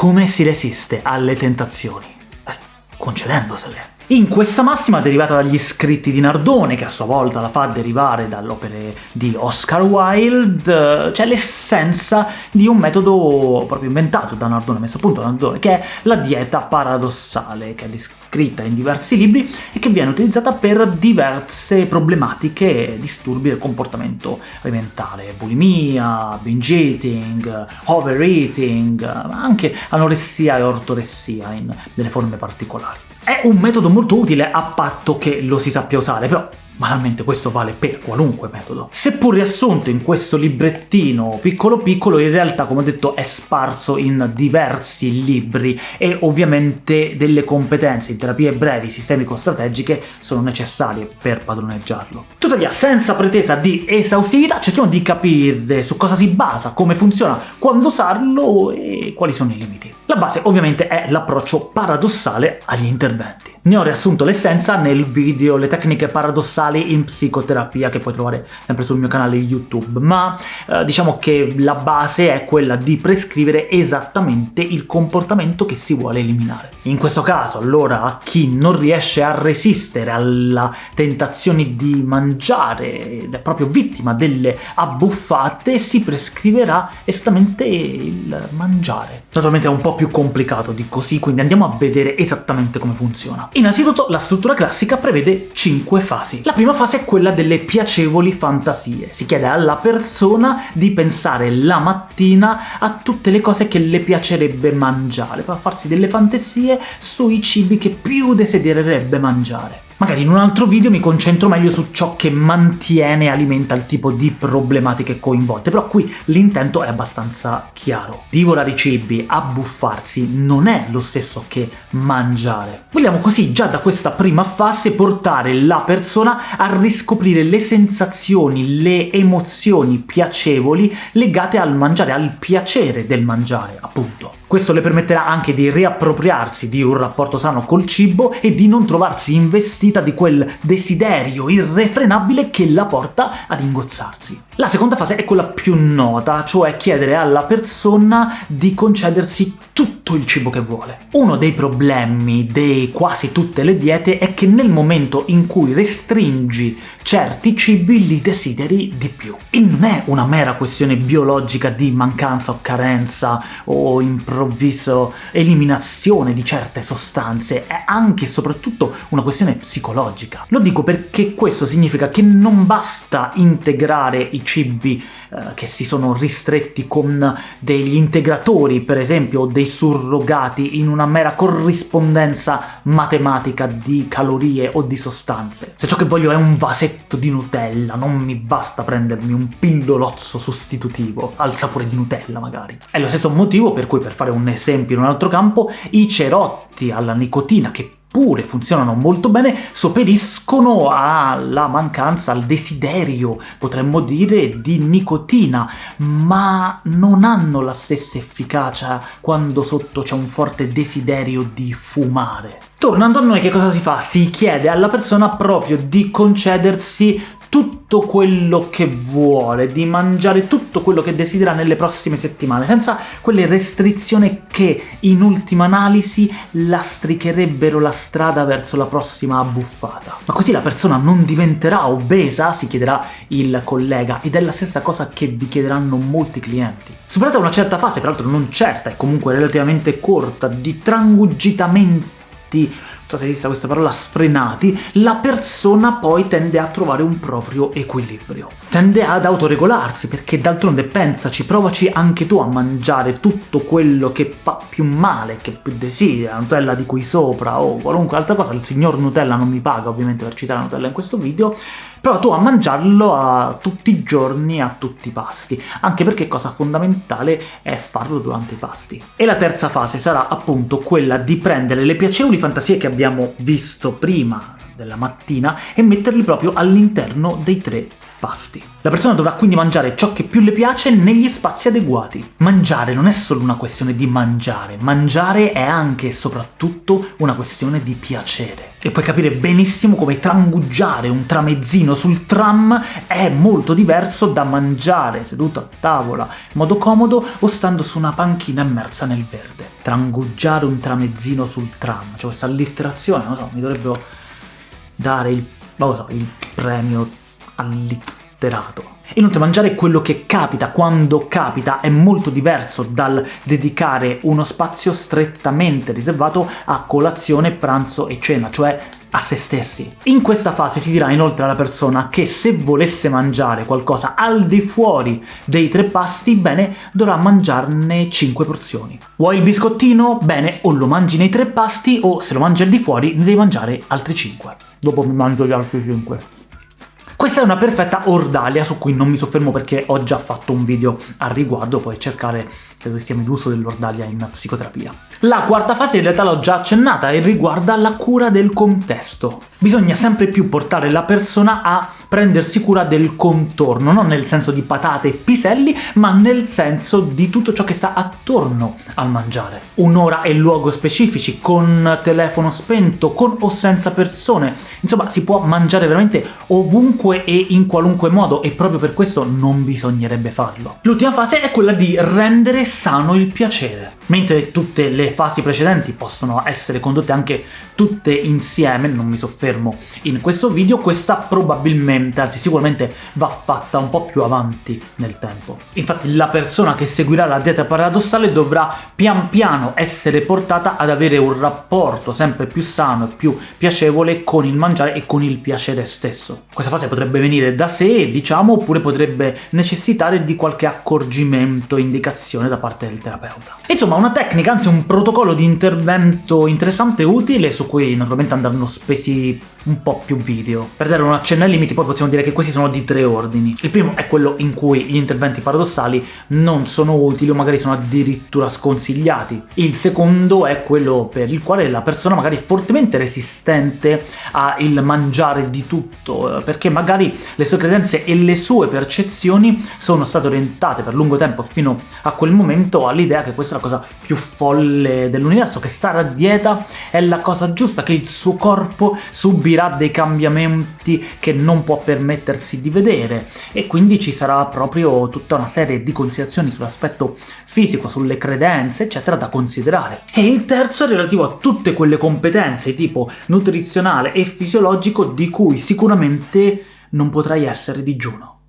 come si resiste alle tentazioni? Eh, concedendosele. In questa massima derivata dagli scritti di Nardone, che a sua volta la fa derivare dalle opere di Oscar Wilde, c'è l'essenza di un metodo proprio inventato da Nardone, messo a punto da Nardone, che è la dieta paradossale, che è descritta in diversi libri e che viene utilizzata per diverse problematiche e disturbi del comportamento alimentare, bulimia, binge eating, overeating, ma anche anoressia e ortoressia in delle forme particolari. È un metodo molto utile a patto che lo si sappia usare, però Banalmente questo vale per qualunque metodo. Seppur riassunto in questo librettino piccolo piccolo, in realtà, come ho detto, è sparso in diversi libri e ovviamente delle competenze in terapie brevi sistemico-strategiche sono necessarie per padroneggiarlo. Tuttavia, senza pretesa di esaustività, cerchiamo di capire su cosa si basa, come funziona, quando usarlo e quali sono i limiti. La base ovviamente è l'approccio paradossale agli interventi. Ne ho riassunto l'essenza nel video Le tecniche paradossali in psicoterapia che puoi trovare sempre sul mio canale YouTube, ma eh, diciamo che la base è quella di prescrivere esattamente il comportamento che si vuole eliminare. In questo caso, allora, a chi non riesce a resistere alla tentazione di mangiare ed è proprio vittima delle abbuffate, si prescriverà esattamente il mangiare. Naturalmente è un po' più complicato di così, quindi andiamo a vedere esattamente come funziona. Innanzitutto la struttura classica prevede 5 fasi. La prima fase è quella delle piacevoli fantasie. Si chiede alla persona di pensare la mattina a tutte le cose che le piacerebbe mangiare, per farsi delle fantasie sui cibi che più desidererebbe mangiare. Magari in un altro video mi concentro meglio su ciò che mantiene e alimenta il tipo di problematiche coinvolte, però qui l'intento è abbastanza chiaro. Divorare i cibi, abbuffarsi, non è lo stesso che mangiare. Vogliamo così già da questa prima fase portare la persona a riscoprire le sensazioni, le emozioni piacevoli legate al mangiare, al piacere del mangiare, appunto. Questo le permetterà anche di riappropriarsi di un rapporto sano col cibo e di non trovarsi investita di quel desiderio irrefrenabile che la porta ad ingozzarsi. La seconda fase è quella più nota, cioè chiedere alla persona di concedersi tutto il cibo che vuole. Uno dei problemi di quasi tutte le diete è che nel momento in cui restringi certi cibi li desideri di più. E non è una mera questione biologica di mancanza o carenza o improvviso eliminazione di certe sostanze, è anche e soprattutto una questione psicologica. Lo dico perché questo significa che non basta integrare i cibi eh, che si sono ristretti con degli integratori, per esempio, o dei surrogati in una mera corrispondenza matematica di calorie o di sostanze. Se ciò che voglio è un vasetto di Nutella, non mi basta prendermi un pillolozzo sostitutivo, al sapore di Nutella magari. È lo stesso motivo per cui, per fare un esempio in un altro campo, i cerotti alla nicotina, che pure funzionano molto bene, sopperiscono alla mancanza, al desiderio, potremmo dire, di nicotina, ma non hanno la stessa efficacia quando sotto c'è un forte desiderio di fumare. Tornando a noi, che cosa si fa? Si chiede alla persona proprio di concedersi tutto quello che vuole, di mangiare tutto quello che desidera nelle prossime settimane, senza quelle restrizioni che, in ultima analisi, lastricherebbero la strada verso la prossima abbuffata. Ma così la persona non diventerà obesa, si chiederà il collega, ed è la stessa cosa che vi chiederanno molti clienti. Superata una certa fase, peraltro non certa, e comunque relativamente corta, di trangugitamenti so se esista questa parola, sfrenati, la persona poi tende a trovare un proprio equilibrio. Tende ad autoregolarsi, perché d'altronde pensaci, provaci anche tu a mangiare tutto quello che fa più male, che più desidera, Nutella di qui sopra o qualunque altra cosa, il signor Nutella non mi paga ovviamente per citare Nutella in questo video, prova tu a mangiarlo a tutti i giorni, a tutti i pasti, anche perché cosa fondamentale è farlo durante i pasti. E la terza fase sarà appunto quella di prendere le piacevoli fantasie che abbiamo visto prima della mattina e metterli proprio all'interno dei tre pasti. La persona dovrà quindi mangiare ciò che più le piace negli spazi adeguati. Mangiare non è solo una questione di mangiare, mangiare è anche e soprattutto una questione di piacere. E puoi capire benissimo come trangugiare un tramezzino sul tram è molto diverso da mangiare seduto a tavola in modo comodo o stando su una panchina immersa nel verde. Trangugiare un tramezzino sul tram, cioè questa allitterazione, non so, mi dovrebbero dare il, so, il premio allitterato. Inoltre mangiare quello che capita, quando capita, è molto diverso dal dedicare uno spazio strettamente riservato a colazione, pranzo e cena, cioè a se stessi. In questa fase si dirà inoltre alla persona che se volesse mangiare qualcosa al di fuori dei tre pasti, bene, dovrà mangiarne 5 porzioni. Vuoi il biscottino? Bene, o lo mangi nei tre pasti, o se lo mangi al di fuori ne devi mangiare altri 5. Dopo mi mangio gli altri 5. Questa è una perfetta ordalia su cui non mi soffermo perché ho già fatto un video al riguardo, puoi cercare, credo che sia l'uso dell'ordalia in psicoterapia. La quarta fase in realtà l'ho già accennata e riguarda la cura del contesto. Bisogna sempre più portare la persona a prendersi cura del contorno, non nel senso di patate e piselli, ma nel senso di tutto ciò che sta attorno al mangiare. Un'ora e luogo specifici, con telefono spento, con o senza persone, insomma si può mangiare veramente ovunque e in qualunque modo, e proprio per questo non bisognerebbe farlo. L'ultima fase è quella di rendere sano il piacere. Mentre tutte le fasi precedenti possono essere condotte anche tutte insieme, non mi soffermo in questo video, questa probabilmente, anzi sicuramente, va fatta un po' più avanti nel tempo. Infatti la persona che seguirà la dieta paradossale dovrà pian piano essere portata ad avere un rapporto sempre più sano e più piacevole con il mangiare e con il piacere stesso. Questa fase potrebbe venire da sé, diciamo, oppure potrebbe necessitare di qualche accorgimento, indicazione da parte del terapeuta. Insomma, una tecnica, anzi un protocollo di intervento interessante e utile, su cui naturalmente andranno spesi un po' più video. Per dare un accenno ai limiti poi possiamo dire che questi sono di tre ordini. Il primo è quello in cui gli interventi paradossali non sono utili o magari sono addirittura sconsigliati. Il secondo è quello per il quale la persona magari è fortemente resistente al mangiare di tutto, eh, perché magari le sue credenze e le sue percezioni sono state orientate per lungo tempo fino a quel momento all'idea che questa è la cosa più folle dell'universo, che stare a dieta è la cosa giusta, che il suo corpo subirà dei cambiamenti che non può permettersi di vedere, e quindi ci sarà proprio tutta una serie di considerazioni sull'aspetto fisico, sulle credenze, eccetera, da considerare. E il terzo è relativo a tutte quelle competenze tipo nutrizionale e fisiologico di cui sicuramente non potrai essere digiuno.